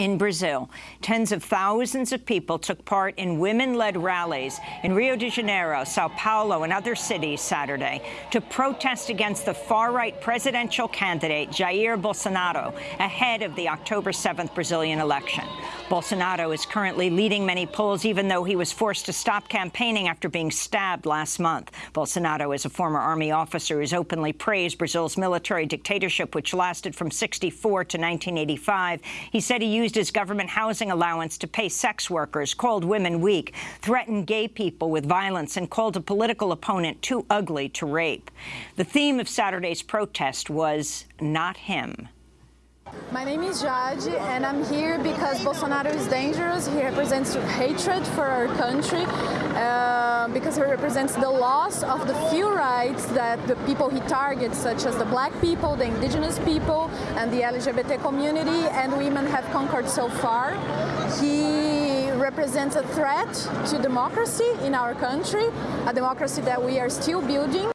in Brazil. Tens of thousands of people took part in women-led rallies in Rio de Janeiro, Sao Paulo, and other cities Saturday to protest against the far-right presidential candidate Jair Bolsonaro ahead of the October 7th Brazilian election. Bolsonaro is currently leading many polls, even though he was forced to stop campaigning after being stabbed last month. Bolsonaro is a former army officer who's openly praised Brazil's military dictatorship, which lasted from 64 to 1985. He said he used his government housing allowance to pay sex workers, called women weak, threatened gay people with violence, and called a political opponent too ugly to rape. The theme of Saturday's protest was not him. My name is Jade, and I'm here because Bolsonaro is dangerous. He represents hatred for our country uh, because he represents the loss of the few rights that the people he targets, such as the black people, the indigenous people, and the LGBT community and women have conquered so far. He represents a threat to democracy in our country, a democracy that we are still building.